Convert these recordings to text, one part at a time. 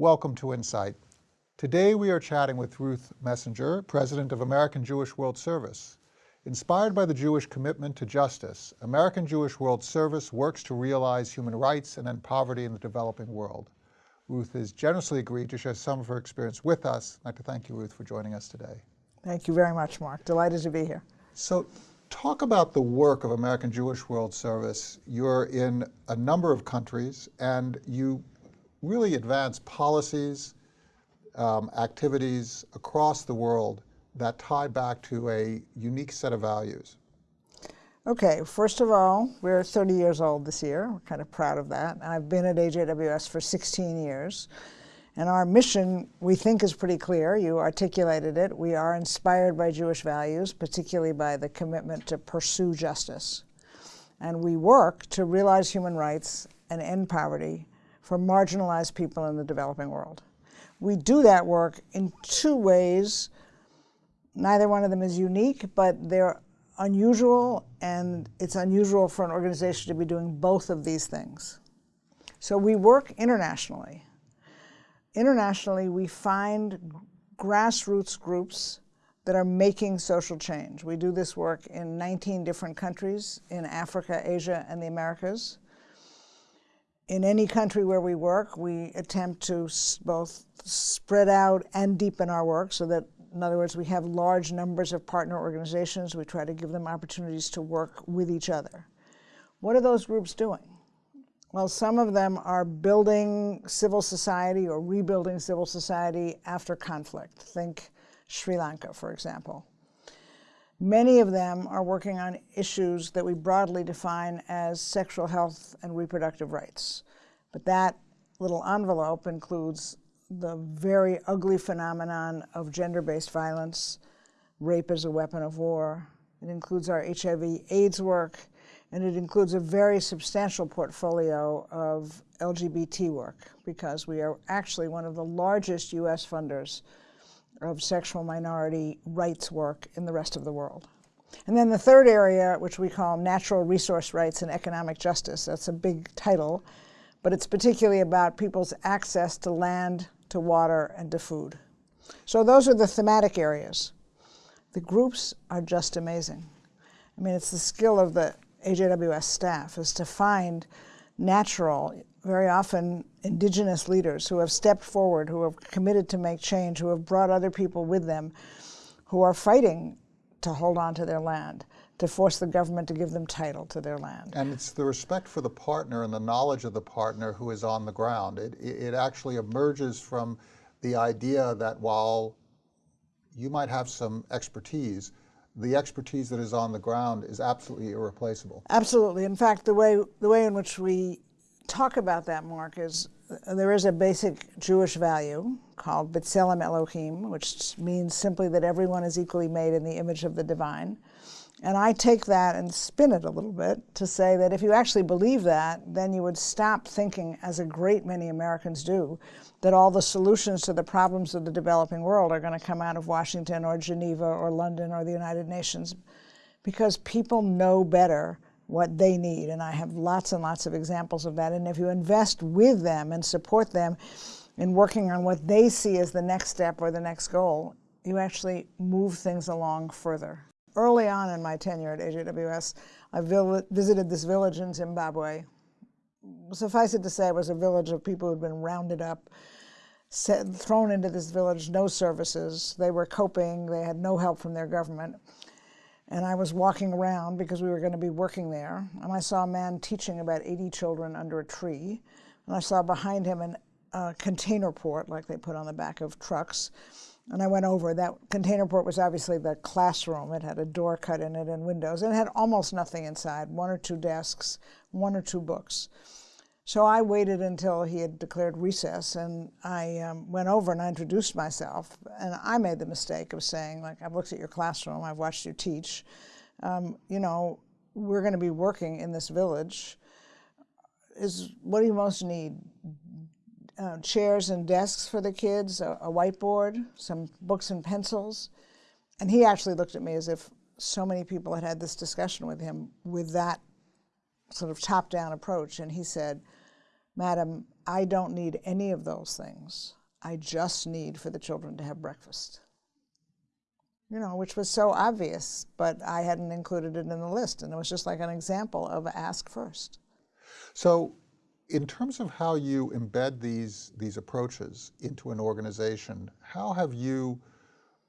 Welcome to Insight. Today we are chatting with Ruth Messinger, President of American Jewish World Service. Inspired by the Jewish commitment to justice, American Jewish World Service works to realize human rights and end poverty in the developing world. Ruth has generously agreed to share some of her experience with us. I'd like to thank you, Ruth, for joining us today. Thank you very much, Mark. Delighted to be here. So talk about the work of American Jewish World Service. You're in a number of countries and you really advance policies, um, activities across the world that tie back to a unique set of values. Okay, first of all, we're 30 years old this year. We're kind of proud of that. I've been at AJWS for 16 years. And our mission, we think, is pretty clear. You articulated it. We are inspired by Jewish values, particularly by the commitment to pursue justice. And we work to realize human rights and end poverty for marginalized people in the developing world. We do that work in two ways. Neither one of them is unique, but they're unusual, and it's unusual for an organization to be doing both of these things. So we work internationally. Internationally, we find grassroots groups that are making social change. We do this work in 19 different countries in Africa, Asia, and the Americas in any country where we work, we attempt to both spread out and deepen our work so that, in other words, we have large numbers of partner organizations. We try to give them opportunities to work with each other. What are those groups doing? Well, some of them are building civil society or rebuilding civil society after conflict. Think Sri Lanka, for example. Many of them are working on issues that we broadly define as sexual health and reproductive rights. But that little envelope includes the very ugly phenomenon of gender-based violence, rape as a weapon of war. It includes our HIV AIDS work, and it includes a very substantial portfolio of LGBT work because we are actually one of the largest U.S. funders of sexual minority rights work in the rest of the world. And then the third area, which we call natural resource rights and economic justice, that's a big title, but it's particularly about people's access to land, to water, and to food. So those are the thematic areas. The groups are just amazing. I mean, it's the skill of the AJWS staff is to find natural, very often indigenous leaders who have stepped forward, who have committed to make change, who have brought other people with them, who are fighting to hold on to their land, to force the government to give them title to their land. And it's the respect for the partner and the knowledge of the partner who is on the ground. It, it actually emerges from the idea that while you might have some expertise, the expertise that is on the ground is absolutely irreplaceable. Absolutely. In fact, the way, the way in which we talk about that, Mark, is there is a basic Jewish value called B'Tselem Elohim, which means simply that everyone is equally made in the image of the divine. And I take that and spin it a little bit to say that if you actually believe that, then you would stop thinking, as a great many Americans do, that all the solutions to the problems of the developing world are going to come out of Washington or Geneva or London or the United Nations. Because people know better what they need. And I have lots and lots of examples of that. And if you invest with them and support them in working on what they see as the next step or the next goal, you actually move things along further. Early on in my tenure at AJWS, I visited this village in Zimbabwe. Suffice it to say, it was a village of people who'd been rounded up, set, thrown into this village, no services. They were coping. They had no help from their government. And I was walking around because we were going to be working there, and I saw a man teaching about 80 children under a tree. And I saw behind him a uh, container port, like they put on the back of trucks. And I went over. That container port was obviously the classroom. It had a door cut in it and windows. And it had almost nothing inside, one or two desks, one or two books. So I waited until he had declared recess, and I um, went over and I introduced myself. And I made the mistake of saying, like, I've looked at your classroom, I've watched you teach. Um, you know, we're going to be working in this village. Is what do you most need? Uh, chairs and desks for the kids, a, a whiteboard, some books and pencils. And he actually looked at me as if so many people had had this discussion with him with that sort of top-down approach. And he said, Madam, I don't need any of those things. I just need for the children to have breakfast. You know, which was so obvious, but I hadn't included it in the list. And it was just like an example of ask first. So, in terms of how you embed these, these approaches into an organization, how have you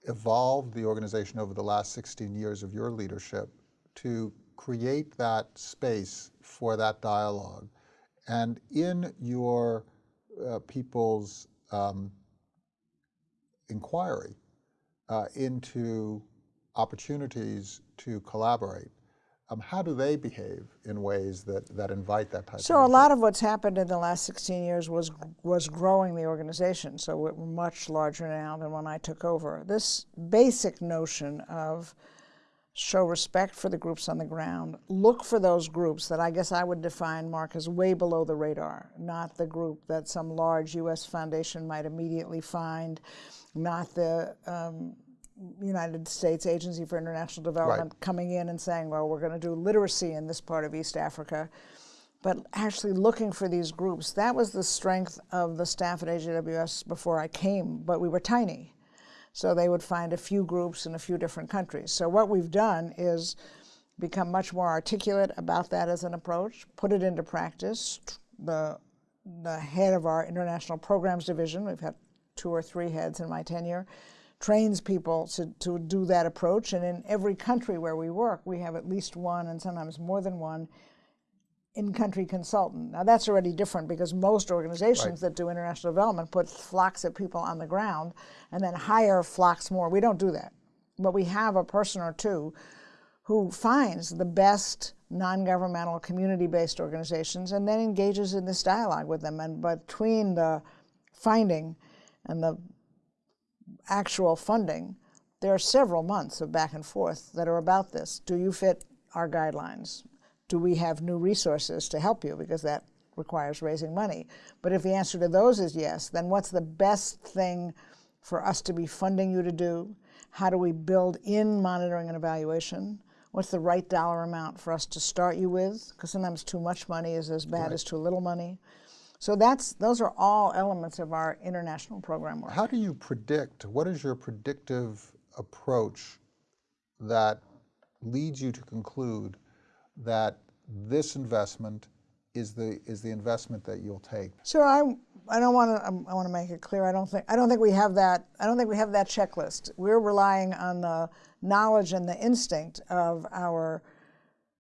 evolved the organization over the last 16 years of your leadership to create that space for that dialogue? And in your uh, people's um, inquiry uh, into opportunities to collaborate, um, how do they behave in ways that, that invite that type so of a lot of what's happened in the last 16 years was was growing the organization so we're much larger now than when i took over. This basic notion of show respect for the groups on the ground look for those groups that i guess i would define mark as way below the radar not the group that some large us foundation might immediately find not the um, United States Agency for International Development Right. coming in and saying, well, we're going to do literacy in this part of East Africa, but actually looking for these groups. That was the strength of the staff at AJWS before I came, but we were tiny. So they would find a few groups in a few different countries. So what we've done is become much more articulate about that as an approach, put it into practice. The, the head of our international programs division, we've had two or three heads in my tenure, trains people to, to do that approach. And in every country where we work, we have at least one and sometimes more than one in-country consultant. Now that's already different because most organizations Right. that do international development put flocks of people on the ground and then hire flocks more. We don't do that. But we have a person or two who finds the best non-governmental community-based organizations and then engages in this dialogue with them. And between the finding and the actual funding, there are several months of back and forth that are about this. Do you fit our guidelines? Do we have new resources to help you? Because that requires raising money. But if the answer to those is yes, then what's the best thing for us to be funding you to do? How do we build in monitoring and evaluation? What's the right dollar amount for us to start you with? Because sometimes too much money is as bad as too little money. So that's those are all elements of our international program work. How do you predict, what is your predictive approach that leads you to conclude that this investment is the, is the investment that you'll take? So I, I don't want to. I want to make it clear. I don't think. I don't think we have that. I don't think we have that checklist. We're relying on the knowledge and the instinct of our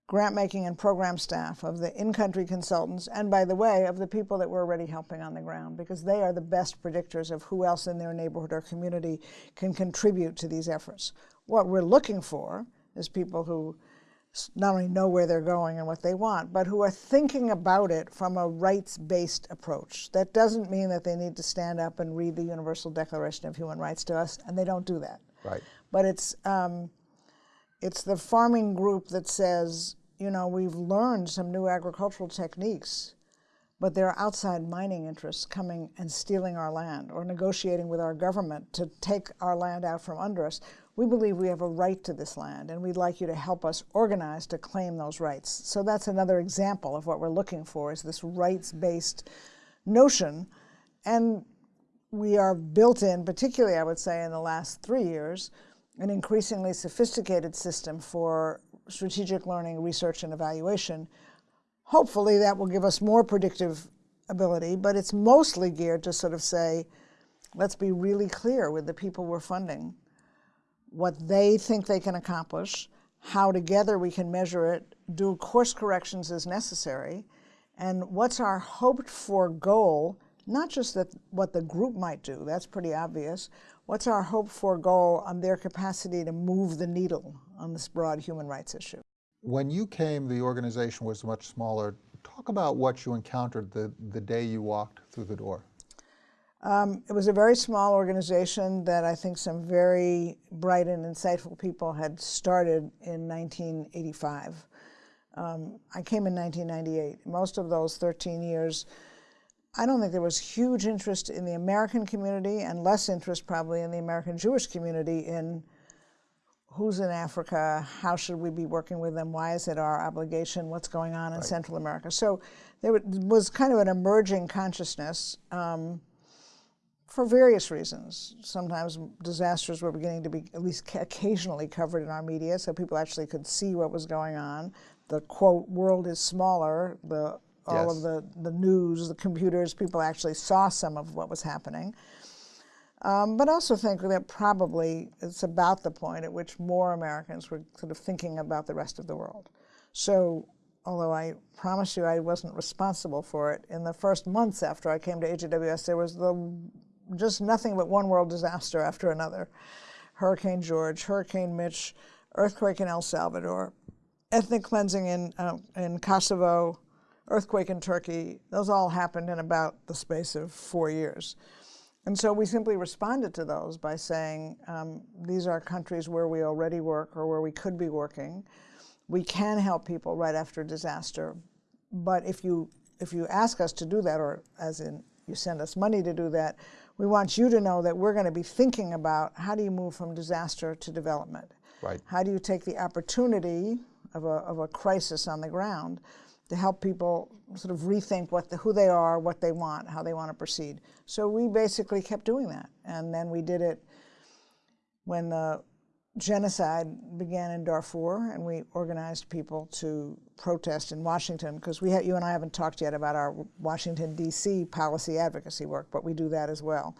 grant making and program staff, of the in-country consultants, and by the way, of the people that we're already helping on the ground, because they are the best predictors of who else in their neighborhood or community can contribute to these efforts. What we're looking for is people who not only know where they're going and what they want, but who are thinking about it from a rights-based approach. That doesn't mean that they need to stand up and read the Universal Declaration of Human Rights to us, and they don't do that. Right. But it's um, it's the farming group that says, you know, we've learned some new agricultural techniques, but there are outside mining interests coming and stealing our land or negotiating with our government to take our land out from under us. We believe we have a right to this land, and we'd like you to help us organize to claim those rights. So that's another example of what we're looking for is this rights-based notion. And we are built in, particularly I would say in the last three years, an increasingly sophisticated system for strategic learning, research, and evaluation. Hopefully that will give us more predictive ability, but it's mostly geared to sort of say, let's be really clear with the people we're funding what they think they can accomplish, how together we can measure it, do course corrections as necessary, and what's our hoped for goal, not just that what the group might do, that's pretty obvious, what's our hoped for goal on their capacity to move the needle on this broad human rights issue. When you came, the organization was much smaller. Talk about what you encountered the, the day you walked through the door. Um, it was a very small organization that I think some very bright and insightful people had started in 1985. Um, I came in 1998. Most of those 13 years, I don't think there was huge interest in the American community and less interest probably in the American Jewish community in who's in Africa, how should we be working with them, why is it our obligation, what's going on in Central America. So there was kind of an emerging consciousness um, for various reasons. Sometimes disasters were beginning to be at least occasionally covered in our media, so people actually could see what was going on. The quote, world is smaller, the, all Yes. of the, the news, the computers, people actually saw some of what was happening. Um, but also think that probably it's about the point at which more Americans were sort of thinking about the rest of the world. So, although I promise you I wasn't responsible for it, in the first months after I came to AJWS, there was the, just nothing but one world disaster after another. Hurricane George, Hurricane Mitch, earthquake in El Salvador, ethnic cleansing in, uh, in Kosovo, earthquake in Turkey. Those all happened in about the space of four years. And so we simply responded to those by saying, um, these are countries where we already work or where we could be working. We can help people right after disaster. But if you, if you ask us to do that, or as in you send us money to do that, we want you to know that we're going to be thinking about how do you move from disaster to development? Right. How do you take the opportunity of a, of a crisis on the ground to help people sort of rethink what the, who they are, what they want, how they want to proceed. So we basically kept doing that. And then we did it when the genocide began in Darfur, and we organized people to protest in Washington, because we you and I haven't talked yet about our Washington, D.C. policy advocacy work, but we do that as well.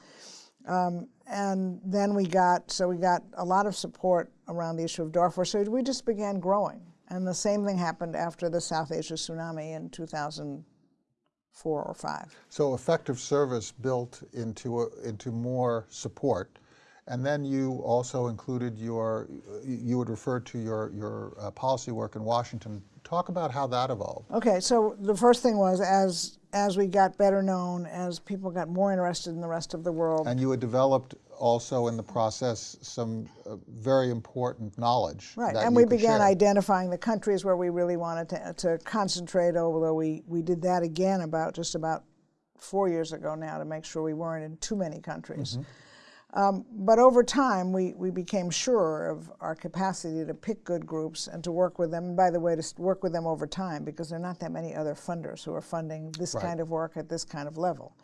Um, and then we got, so we got a lot of support around the issue of Darfur, so we just began growing. And the same thing happened after the South Asia tsunami in 2004 or 5. So effective service built into, a- into more support. And then you also included your, you would refer to your, your uh, policy work in Washington. Talk about how that evolved. Okay, so the first thing was as as we got better known, as people got more interested in the rest of the world, And you had developed also in the process some uh, very important knowledge. Right, and we began share. identifying the countries where we really wanted to, to concentrate, although we, we did that again about just about four years ago now to make sure we weren't in too many countries. Mm-hmm. Um, but over time, we, we became sure of our capacity to pick good groups and to work with them. And by the way, to work with them over time because there are not that many other funders who are funding this Right. kind of work at this kind of level.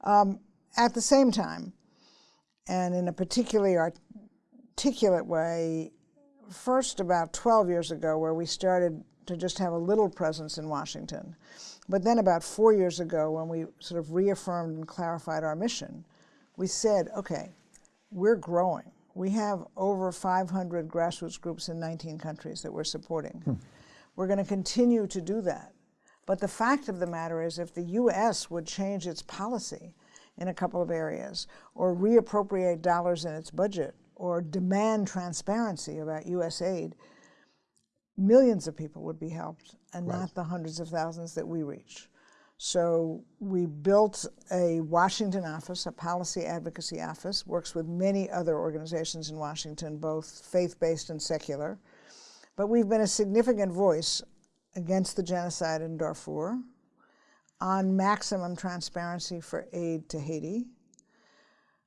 Um, at the same time, and in a particularly articulate way, first about 12 years ago, where we started to just have a little presence in Washington. But then about four years ago, when we sort of reaffirmed and clarified our mission, we said, okay, we're growing. We have over 500 grassroots groups in 19 countries that we're supporting. Hmm. We're going to continue to do that. But the fact of the matter is, if the U.S. would change its policy in a couple of areas, or reappropriate dollars in its budget, or demand transparency about U.S. aid, millions of people would be helped, and not the hundreds of thousands that we reach. So we built a Washington office, a policy advocacy office, works with many other organizations in Washington, both faith-based and secular. But we've been a significant voice against the genocide in Darfur, on maximum transparency for aid to Haiti,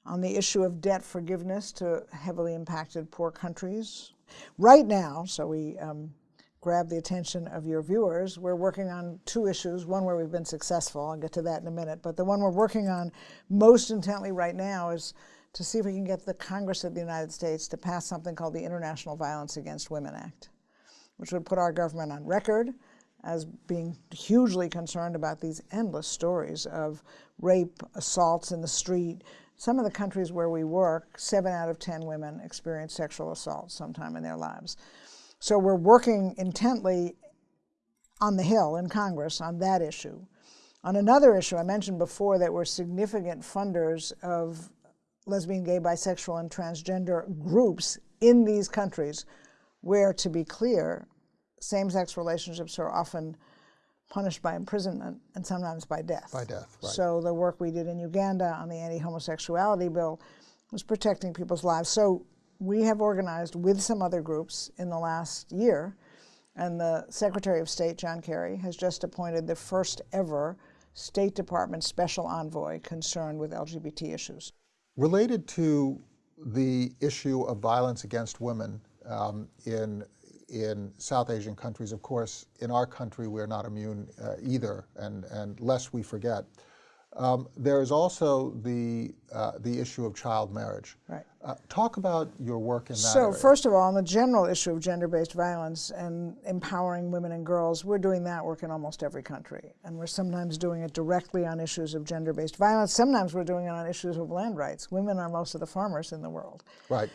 on the issue of debt forgiveness to heavily impacted poor countries. Right now, so we um, grab the attention of your viewers, we're working on two issues. One where we've been successful, I'll get to that in a minute, but the one we're working on most intently right now is to see if we can get the Congress of the United States to pass something called the International Violence Against Women Act, which would put our government on record as being hugely concerned about these endless stories of rape, assaults in the street. Some of the countries where we work, seven out of 10 women experience sexual assault sometime in their lives. So we're working intently on the Hill in Congress on that issue. On another issue, I mentioned before that we're significant funders of lesbian, gay, bisexual, and transgender groups in these countries where, to be clear, same sex relationships are often punished by imprisonment and sometimes by death. By death, right. So the work we did in Uganda on the anti homosexuality bill was protecting people's lives. So we have organized with some other groups in the last year, and the Secretary of State, John Kerry, has just appointed the first ever State Department special envoy concerned with LGBT issues. Related to the issue of violence against women, um, in in South Asian countries. Of course, in our country, we're not immune uh, either, and, and lest we forget. Um, there is also the, uh, the issue of child marriage. Right. Uh, talk about your work in that So area. first of all, on the general issue of gender-based violence and empowering women and girls, we're doing that work in almost every country. And we're sometimes doing it directly on issues of gender-based violence. Sometimes we're doing it on issues of land rights. Women are most of the farmers in the world. Right.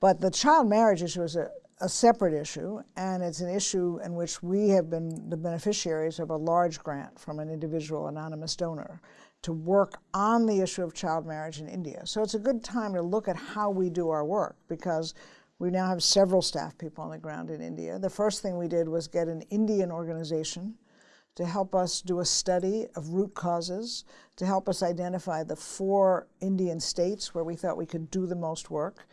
But the child marriage issue is a, a separate issue, and it's an issue in which we have been the beneficiaries of a large grant from an individual anonymous donor to work on the issue of child marriage in India. So it's a good time to look at how we do our work because we now have several staff people on the ground in India. The first thing we did was get an Indian organization to help us do a study of root causes, to help us identify the four Indian states where we thought we could do the most work.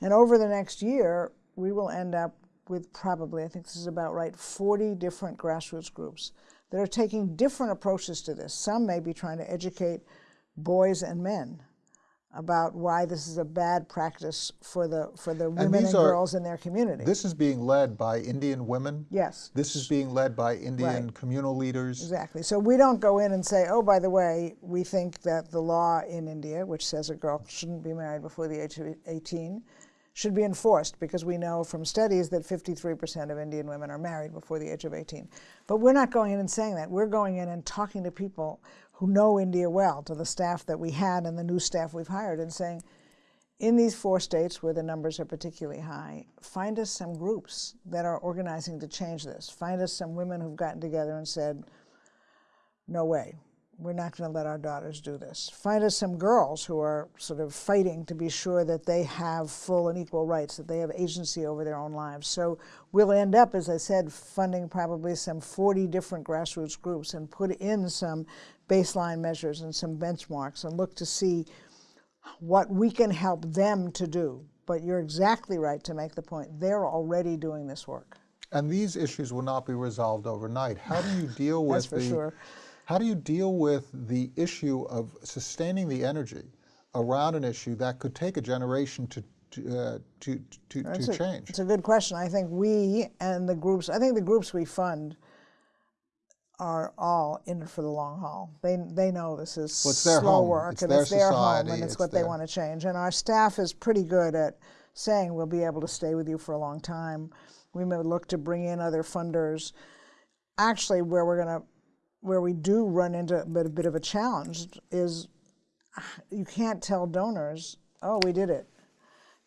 And over the next year, we will end up with probably, I think this is about right, 40 different grassroots groups that are taking different approaches to this. Some may be trying to educate boys and men about why this is a bad practice for the for the women and, these are- girls in their community. This is being led by Indian women. yes. This is being led by Indian Right. communal leaders. Exactly. So we don't go in and say, oh, by the way, we think that the law in India, which says a girl shouldn't be married before the age of 18, should be enforced because we know from studies that 53% of Indian women are married before the age of 18. But we're not going in and saying that. We're going in and talking to people who know India well, to the staff that we had and the new staff we've hired, and saying, in these four states where the numbers are particularly high, find us some groups that are organizing to change this. Find us some women who've gotten together and said, no way, we're not going to let our daughters do this. Find us some girls who are sort of fighting to be sure that they have full and equal rights, that they have agency over their own lives. So we'll end up, as I said, funding probably some 40 different grassroots groups and put in some baseline measures and some benchmarks and look to see what we can help them to do. But you're exactly right to make the point. They're already doing this work. And these issues will not be resolved overnight. How do you deal with That's for the sure. How do you deal with the issue of sustaining the energy around an issue that could take a generation to to uh, to, to, to a- change? It's a good question. I think we and the groups, I think the groups we fund are all in it for the long haul. They, they know this is Well, their slow home. work It's and their it's their home society. and it's, It's what they want to change. And our staff is pretty good at saying we'll be able to stay with you for a long time. We may look to bring in other funders. Actually, where we're going to, where we do run into a bit, a bit of a challenge is you can't tell donors, oh, we did it.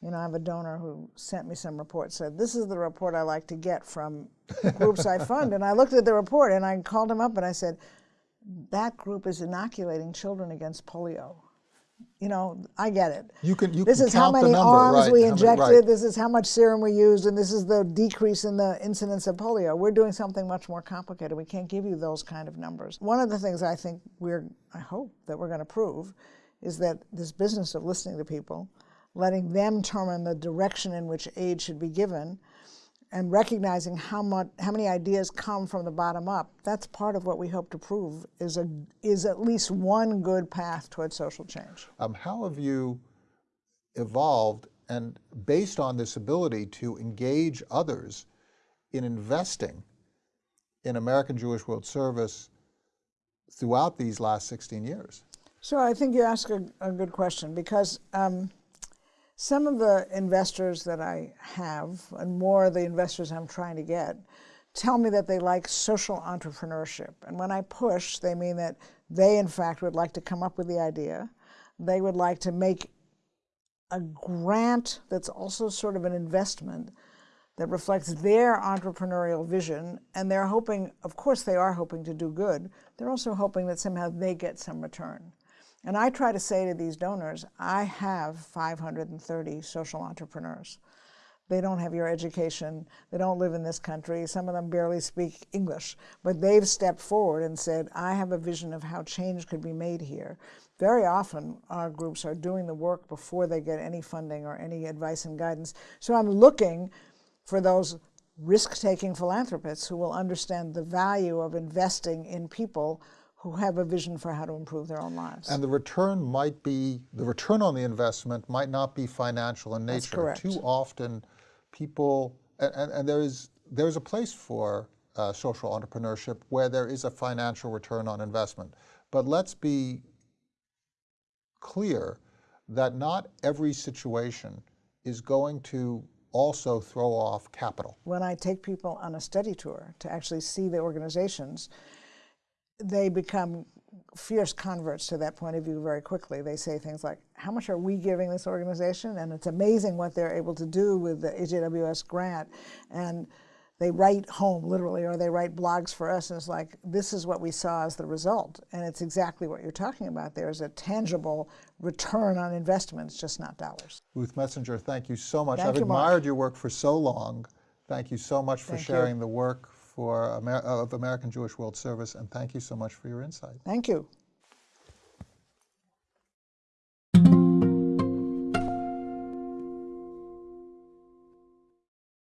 You know, I have a donor who sent me some report, said, This is the report I like to get from groups I fund. And I looked at the report and I called him up and I said, That group is inoculating children against polio. You know, I get it. You can you This can is how many number, arms right, we how many- injected, right. this is how much serum we used, and this is the decrease in the incidence of polio. We're doing something much more complicated. We can't give you those kind of numbers. One of the things I think we're, I hope that we're going to prove is that this business of listening to people, letting them determine the direction in which aid should be given, and recognizing how much how many ideas come from the bottom up that's part of what we hope to prove is a is at least one good path towards social change Um, how have you evolved and based on this ability to engage others in investing in American Jewish World Service throughout these last 16 years? So I think you ask a, a good question because um, some of the investors that I have, and more of the investors I'm trying to get, tell me that they like social entrepreneurship. And when I push, they mean that they, in fact, would like to come up with the idea. They would like to make a grant that's also sort of an investment that reflects their entrepreneurial vision. And they're hoping, of course, they are hoping to do good. They're also hoping that somehow they get some return. And I try to say to these donors, I have 530 social entrepreneurs. They don't have your education. They don't live in this country. Some of them barely speak English. But they've stepped forward and said, I have a vision of how change could be made here. Very often, our groups are doing the work before they get any funding or any advice and guidance. So I'm looking for those risk taking philanthropists who will understand the value of investing in people who have a vision for how to improve their own lives. And the return might be, the return on the investment might not be financial in nature. correct. Too often, people, and, and, and there is there's a place for uh, social entrepreneurship where there is a financial return on investment. But let's be clear that not every situation is going to also throw off capital. When I take people on a study tour to actually see the organizations, they become fierce converts to that point of view very quickly. They say things like, how much are we giving this organization? And it's amazing what they're able to do with the AJWS grant. And they write home literally, or they write blogs for us, and it's like, this is what we saw as the result. And it's exactly what you're talking about. There's a tangible return on investment, it's just not dollars. Ruth Messinger, thank you so much. Thank I've you, Mark. admired your work for so long. Thank you so much for Thank you. sharing the work for Amer of American Jewish World Service, and thank you so much for your insight. Thank you.